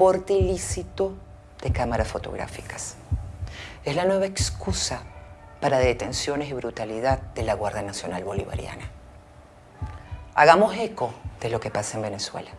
aporte ilícito de cámaras fotográficas. Es la nueva excusa para detenciones y brutalidad de la Guardia Nacional Bolivariana. Hagamos eco de lo que pasa en Venezuela.